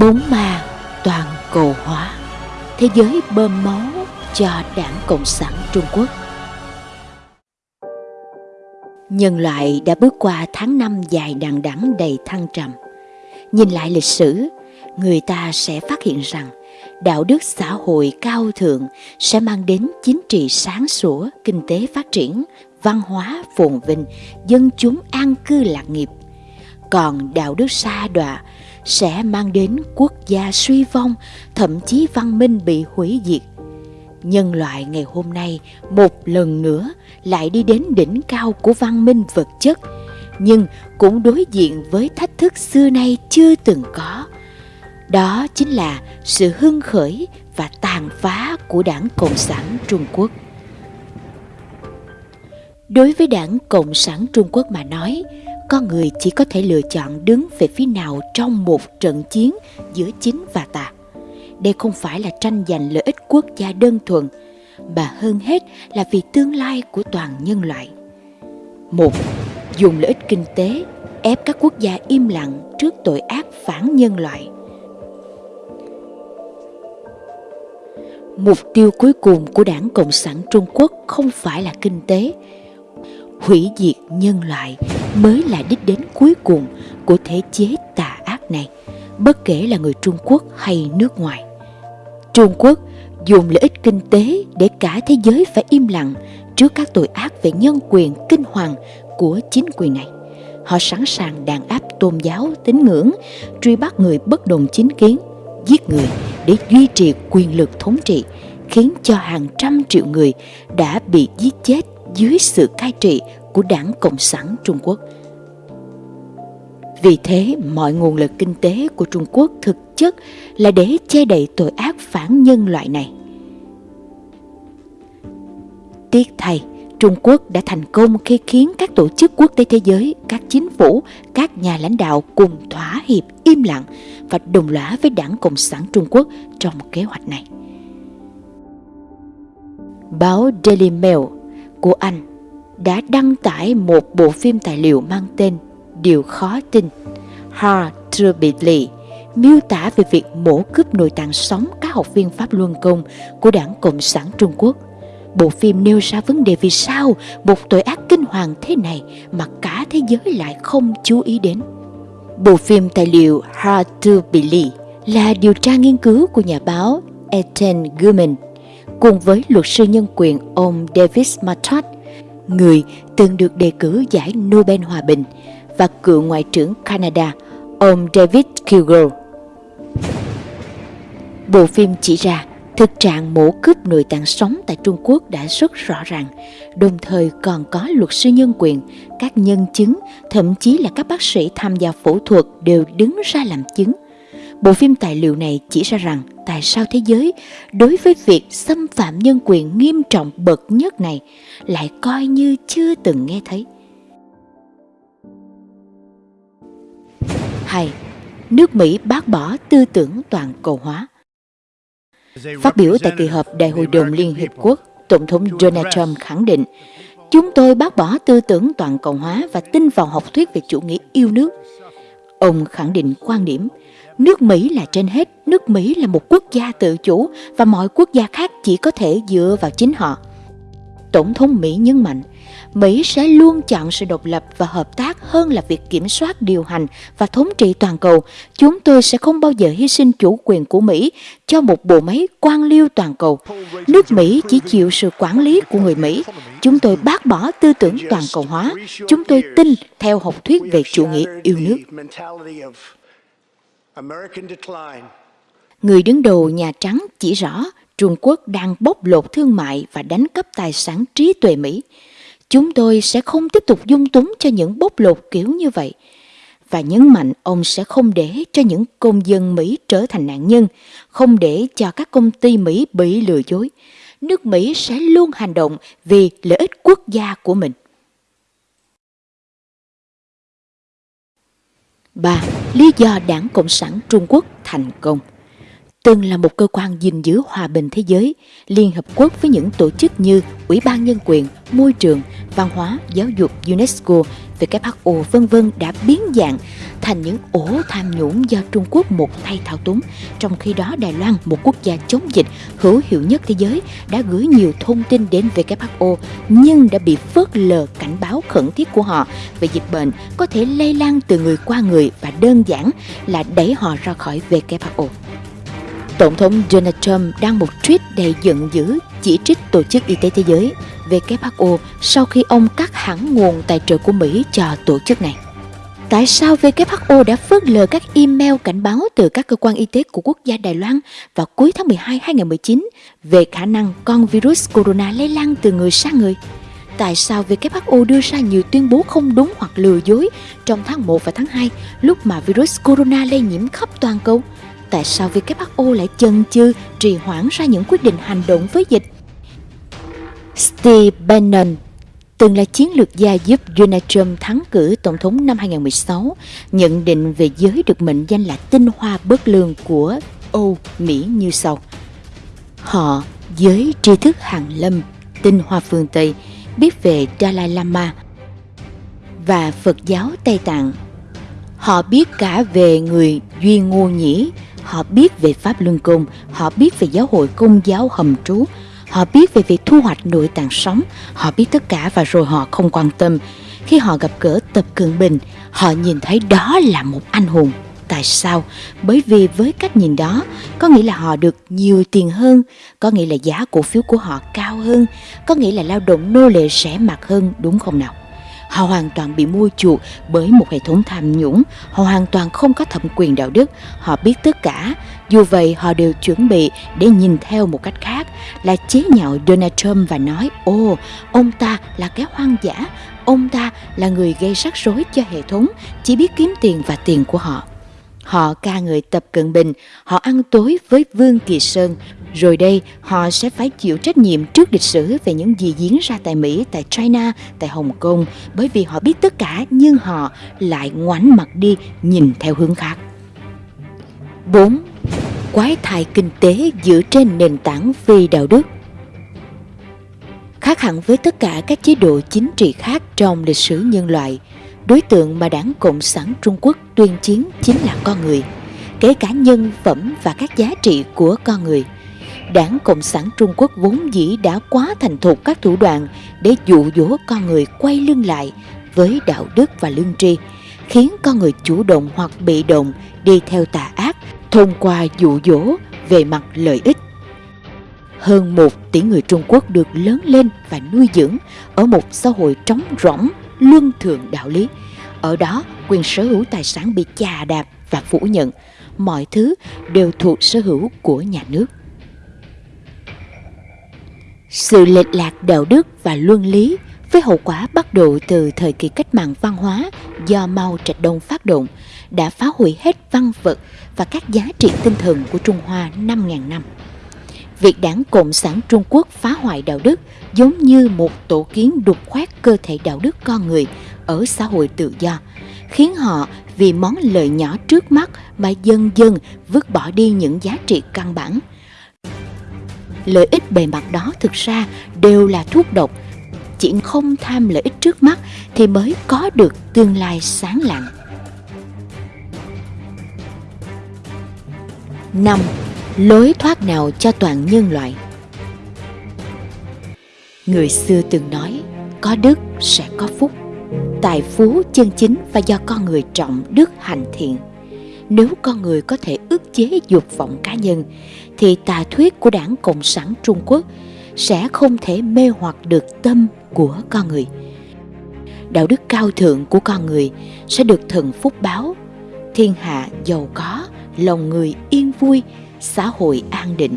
Bốn ma toàn cầu hóa Thế giới bơm máu cho đảng Cộng sản Trung Quốc Nhân loại đã bước qua tháng năm dài đằng đẵng đầy thăng trầm. Nhìn lại lịch sử, người ta sẽ phát hiện rằng đạo đức xã hội cao thượng sẽ mang đến chính trị sáng sủa, kinh tế phát triển, văn hóa phồn vinh, dân chúng an cư lạc nghiệp. Còn đạo đức xa đọa sẽ mang đến quốc gia suy vong, thậm chí văn minh bị hủy diệt. Nhân loại ngày hôm nay một lần nữa lại đi đến đỉnh cao của văn minh vật chất, nhưng cũng đối diện với thách thức xưa nay chưa từng có. Đó chính là sự hưng khởi và tàn phá của đảng Cộng sản Trung Quốc. Đối với đảng Cộng sản Trung Quốc mà nói, con người chỉ có thể lựa chọn đứng về phía nào trong một trận chiến giữa chính và tà. Đây không phải là tranh giành lợi ích quốc gia đơn thuần, mà hơn hết là vì tương lai của toàn nhân loại. Một, dùng lợi ích kinh tế ép các quốc gia im lặng trước tội ác phản nhân loại. Mục tiêu cuối cùng của Đảng Cộng sản Trung Quốc không phải là kinh tế, hủy diệt nhân loại mới là đích đến cuối cùng của thể chế tà ác này, bất kể là người Trung Quốc hay nước ngoài. Trung Quốc dùng lợi ích kinh tế để cả thế giới phải im lặng trước các tội ác về nhân quyền kinh hoàng của chính quyền này. Họ sẵn sàng đàn áp tôn giáo, tín ngưỡng, truy bắt người bất đồng chính kiến, giết người để duy trì quyền lực thống trị, khiến cho hàng trăm triệu người đã bị giết chết dưới sự cai trị của đảng Cộng sản Trung Quốc. Vì thế, mọi nguồn lực kinh tế của Trung Quốc thực chất là để che đậy tội ác phản nhân loại này. Tiếc thay, Trung Quốc đã thành công khi khiến các tổ chức quốc tế thế giới, các chính phủ, các nhà lãnh đạo cùng thỏa hiệp im lặng và đồng lõa với đảng Cộng sản Trung Quốc trong kế hoạch này. Báo Daily Mail của Anh đã đăng tải một bộ phim tài liệu mang tên Điều khó tin Hard to Believe miêu tả về việc mổ cướp nội tạng sống các học viên Pháp Luân Công của Đảng Cộng sản Trung Quốc. Bộ phim nêu ra vấn đề vì sao một tội ác kinh hoàng thế này mà cả thế giới lại không chú ý đến. Bộ phim tài liệu Hard to Believe là điều tra nghiên cứu của nhà báo Ethan Guman cùng với luật sư nhân quyền ông David Matot, người từng được đề cử giải Nobel Hòa Bình, và cựu Ngoại trưởng Canada, ông David Kilgour. Bộ phim chỉ ra thực trạng mổ cướp nội tạng sống tại Trung Quốc đã rất rõ ràng, đồng thời còn có luật sư nhân quyền, các nhân chứng, thậm chí là các bác sĩ tham gia phẫu thuật đều đứng ra làm chứng. Bộ phim tài liệu này chỉ ra rằng tại sao thế giới đối với việc xâm phạm nhân quyền nghiêm trọng bậc nhất này lại coi như chưa từng nghe thấy. hay nước Mỹ bác bỏ tư tưởng toàn cầu hóa. Phát biểu tại kỳ họp Đại hội đồng Liên Hiệp Quốc, Tổng thống Donald Trump khẳng định Chúng tôi bác bỏ tư tưởng toàn cầu hóa và tin vào học thuyết về chủ nghĩa yêu nước. Ông khẳng định quan điểm nước Mỹ là trên hết, nước Mỹ là một quốc gia tự chủ và mọi quốc gia khác chỉ có thể dựa vào chính họ. Tổng thống Mỹ nhấn mạnh, Mỹ sẽ luôn chọn sự độc lập và hợp tác hơn là việc kiểm soát điều hành và thống trị toàn cầu. Chúng tôi sẽ không bao giờ hy sinh chủ quyền của Mỹ cho một bộ máy quan liêu toàn cầu. Nước Mỹ chỉ chịu sự quản lý của người Mỹ. Chúng tôi bác bỏ tư tưởng toàn cầu hóa. Chúng tôi tin theo học thuyết về chủ nghĩa yêu nước. Người đứng đầu Nhà Trắng chỉ rõ Trung Quốc đang bóc lột thương mại và đánh cắp tài sản trí tuệ Mỹ. Chúng tôi sẽ không tiếp tục dung túng cho những bóc lột kiểu như vậy. Và nhấn mạnh ông sẽ không để cho những công dân Mỹ trở thành nạn nhân, không để cho các công ty Mỹ bị lừa dối. Nước Mỹ sẽ luôn hành động vì lợi ích quốc gia của mình. 3. Lý do Đảng Cộng sản Trung Quốc thành công từng là một cơ quan gìn giữ hòa bình thế giới, Liên Hợp Quốc với những tổ chức như Ủy ban Nhân quyền, Môi trường, Văn hóa, Giáo dục UNESCO, WHO vân vân đã biến dạng thành những ổ tham nhũng do Trung Quốc một tay thao túng. Trong khi đó Đài Loan, một quốc gia chống dịch hữu hiệu nhất thế giới, đã gửi nhiều thông tin đến WHO nhưng đã bị phớt lờ cảnh báo khẩn thiết của họ về dịch bệnh có thể lây lan từ người qua người và đơn giản là đẩy họ ra khỏi WHO. Tổng thống Donald Trump đang một tweet đầy giận dữ chỉ trích Tổ chức Y tế Thế giới WHO sau khi ông cắt hẳn nguồn tài trợ của Mỹ cho tổ chức này. Tại sao WHO đã phớt lờ các email cảnh báo từ các cơ quan y tế của quốc gia Đài Loan vào cuối tháng 12 2019 về khả năng con virus corona lây lan từ người sang người? Tại sao WHO đưa ra nhiều tuyên bố không đúng hoặc lừa dối trong tháng 1 và tháng 2 lúc mà virus corona lây nhiễm khắp toàn cầu? Tại sao WHO lại chần chừ, trì hoãn ra những quyết định hành động với dịch? Steve Bannon từng là chiến lược gia giúp Donald Trump thắng cử tổng thống năm 2016, nhận định về giới được mệnh danh là tinh hoa bất lương của Âu Mỹ như sau. Họ, giới tri thức hàng lâm, tinh hoa phương Tây, biết về Dalai Lama và Phật giáo Tây Tạng. Họ biết cả về người Duy Ngô Nhĩ, họ biết về Pháp Luân Công, họ biết về giáo hội công giáo hầm trú, Họ biết về việc thu hoạch nội tạng sống, họ biết tất cả và rồi họ không quan tâm. Khi họ gặp gỡ Tập cường Bình, họ nhìn thấy đó là một anh hùng. Tại sao? Bởi vì với cách nhìn đó, có nghĩa là họ được nhiều tiền hơn, có nghĩa là giá cổ phiếu của họ cao hơn, có nghĩa là lao động nô lệ rẻ mạt hơn, đúng không nào? Họ hoàn toàn bị mua chuộc bởi một hệ thống tham nhũng, họ hoàn toàn không có thẩm quyền đạo đức, họ biết tất cả. Dù vậy, họ đều chuẩn bị để nhìn theo một cách khác, là chế nhạo Donald Trump và nói, ô, ông ta là cái hoang dã, ông ta là người gây rắc rối cho hệ thống, chỉ biết kiếm tiền và tiền của họ. Họ ca người Tập Cận Bình, họ ăn tối với Vương Kỳ Sơn, rồi đây họ sẽ phải chịu trách nhiệm trước lịch sử về những gì diễn ra tại Mỹ, tại China, tại Hồng Kông, bởi vì họ biết tất cả nhưng họ lại ngoảnh mặt đi nhìn theo hướng khác. 4. Quái thai kinh tế dựa trên nền tảng phi đạo đức Khác hẳn với tất cả các chế độ chính trị khác trong lịch sử nhân loại, đối tượng mà đảng Cộng sản Trung Quốc tuyên chiến chính là con người, kể cả nhân phẩm và các giá trị của con người. Đảng Cộng sản Trung Quốc vốn dĩ đã quá thành thục các thủ đoạn để dụ dỗ con người quay lưng lại với đạo đức và lương tri, khiến con người chủ động hoặc bị động đi theo tà ác thông qua dụ dỗ về mặt lợi ích. Hơn một tỷ người Trung Quốc được lớn lên và nuôi dưỡng ở một xã hội trống rỗng, luân thường đạo lý. Ở đó, quyền sở hữu tài sản bị chà đạp và phủ nhận. Mọi thứ đều thuộc sở hữu của nhà nước. Sự lệch lạc đạo đức và luân lý với hậu quả bắt đầu từ thời kỳ cách mạng văn hóa do Mao Trạch Đông phát động đã phá hủy hết văn vật và các giá trị tinh thần của Trung Hoa 5.000 năm. Việc đảng Cộng sản Trung Quốc phá hoại đạo đức giống như một tổ kiến đục khoét cơ thể đạo đức con người ở xã hội tự do, khiến họ vì món lợi nhỏ trước mắt mà dần dần vứt bỏ đi những giá trị căn bản – lợi ích bề mặt đó thực ra đều là thuốc độc chỉ không tham lợi ích trước mắt thì mới có được tương lai sáng lạng năm lối thoát nào cho toàn nhân loại? Người xưa từng nói có đức sẽ có phúc. Tài phú chân chính và do con người trọng đức hành thiện. Nếu con người có thể ức chế dục vọng cá nhân thì tà thuyết của đảng Cộng sản Trung Quốc sẽ không thể mê hoặc được tâm của con người. Đạo đức cao thượng của con người sẽ được thần phúc báo, thiên hạ giàu có, lòng người yên vui, xã hội an định.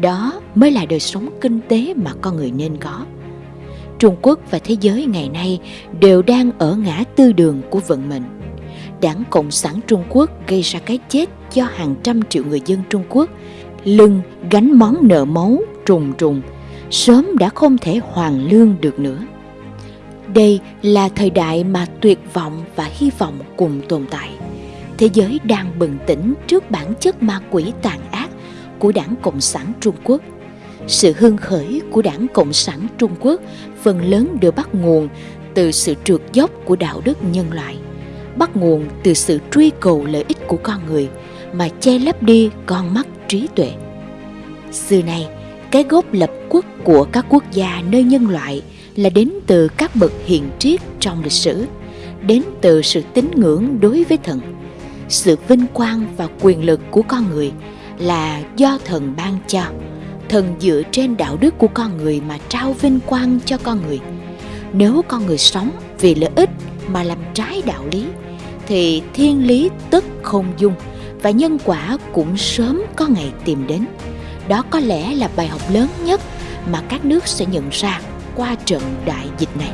Đó mới là đời sống kinh tế mà con người nên có. Trung Quốc và thế giới ngày nay đều đang ở ngã tư đường của vận mệnh đảng Cộng sản Trung Quốc gây ra cái chết cho hàng trăm triệu người dân Trung Quốc, lưng gánh món nợ máu trùng trùng, sớm đã không thể hoàn lương được nữa. Đây là thời đại mà tuyệt vọng và hy vọng cùng tồn tại. Thế giới đang bừng tỉnh trước bản chất ma quỷ tàn ác của đảng Cộng sản Trung Quốc. Sự hưng khởi của đảng Cộng sản Trung Quốc phần lớn đều bắt nguồn từ sự trượt dốc của đạo đức nhân loại, bắt nguồn từ sự truy cầu lợi ích của con người mà che lấp đi con mắt trí tuệ. Xưa nay, cái gốc lập quốc của các quốc gia nơi nhân loại là đến từ các bậc hiền triết trong lịch sử, đến từ sự tín ngưỡng đối với thần. Sự vinh quang và quyền lực của con người là do thần ban cho. Thần dựa trên đạo đức của con người mà trao vinh quang cho con người. Nếu con người sống vì lợi ích mà làm trái đạo lý, thì thiên lý tất không dung và nhân quả cũng sớm có ngày tìm đến. Đó có lẽ là bài học lớn nhất mà các nước sẽ nhận ra qua trận đại dịch này.